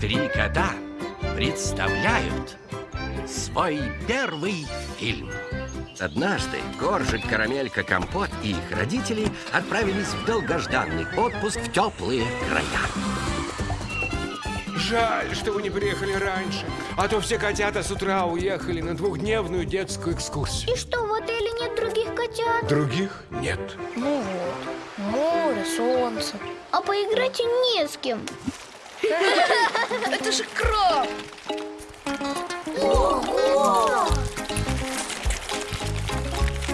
Три кота представляют свой первый фильм. Однажды Коржик, Карамелька, Компот и их родители отправились в долгожданный отпуск в теплые края. Жаль, что вы не приехали раньше, а то все котята с утра уехали на двухдневную детскую экскурсию. И что, в отеле нет других котят? Других нет. Ну вот, море, солнце. А поиграть не с кем. Это же краб! Ого!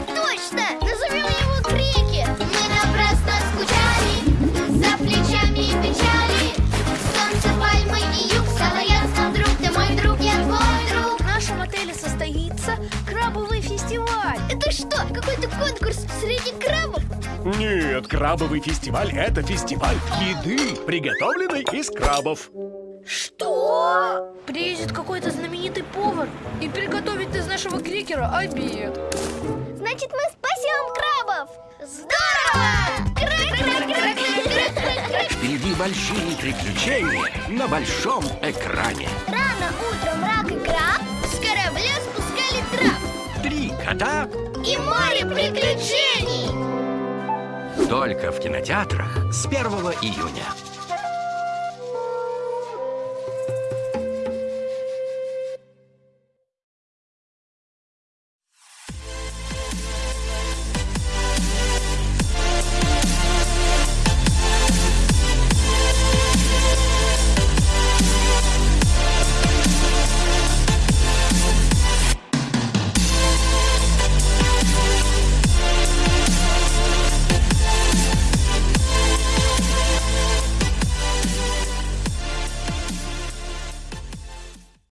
Точно! Назовем его Крики! Мы напрасно скучали За плечами печали Солнце, пальмы и юг нам, друг, ты мой друг, я твой друг В нашем отеле состоится крабовый фестиваль. Это что, какой-то конкурс среди крабов? Нет, крабовый фестиваль – это фестиваль еды, приготовленной из крабов. Что? Приедет какой-то знаменитый повар и приготовит из нашего крикера обед. Значит, мы спасем крабов! Здорово! Впереди большие приключения на большом экране. Рано утром рак и краб с корабля спускали трап Три кота И море приключений! Только в кинотеатрах с 1 июня.